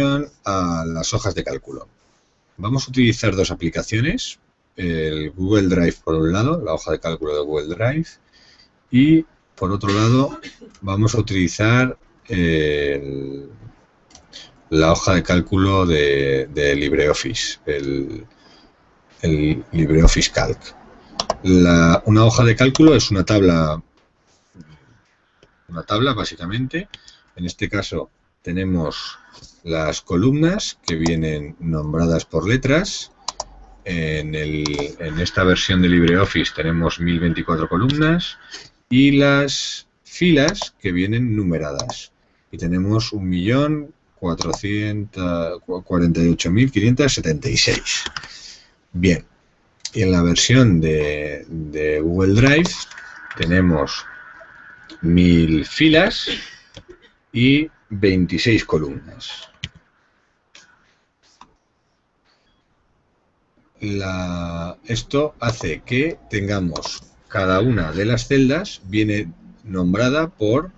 a las hojas de cálculo. Vamos a utilizar dos aplicaciones, el Google Drive por un lado, la hoja de cálculo de Google Drive, y por otro lado vamos a utilizar la hoja de cálculo de, LibreOffice, el, LibreOffice Calc. una hoja de cálculo es una tabla, una tabla básicamente, en este caso tenemos las columnas que vienen nombradas por letras. En, esta versión de LibreOffice tenemos 1024 columnas y las filas que vienen numeradas. Y tenemos 1.448.576. Bien, y en la versión de, de Google Drive tenemos 1000 filas y 26 columnas. esto hace que tengamos cada una de las celdas viene nombrada por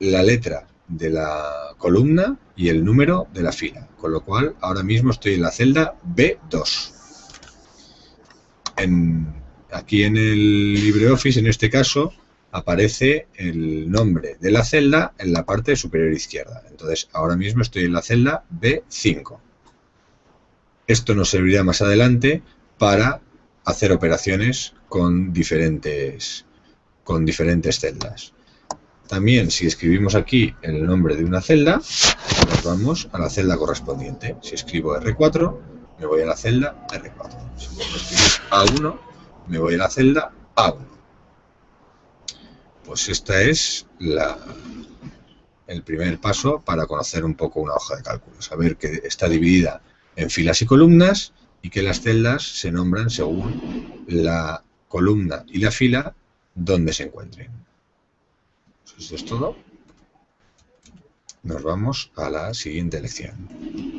la letra de la columna y el número de la fila, con lo cual ahora mismo estoy en la celda B2. aquí en el LibreOffice, en este caso, aparece el nombre de la celda en la parte superior izquierda. Entonces, ahora mismo estoy en la celda B5. Esto nos servirá más adelante para hacer operaciones con diferentes, con diferentes celdas. También, si escribimos aquí el nombre de una celda, nos vamos a la celda correspondiente. Si escribo R4, me voy a la celda R4. Si escribo A1, me voy a la celda A1. Pues esta es la, el primer paso para conocer un poco una hoja de cálculo. Saber que está dividida en filas y columnas y que las celdas se nombran según la columna y la fila donde se encuentren. Esto es todo. Nos vamos a la siguiente lección.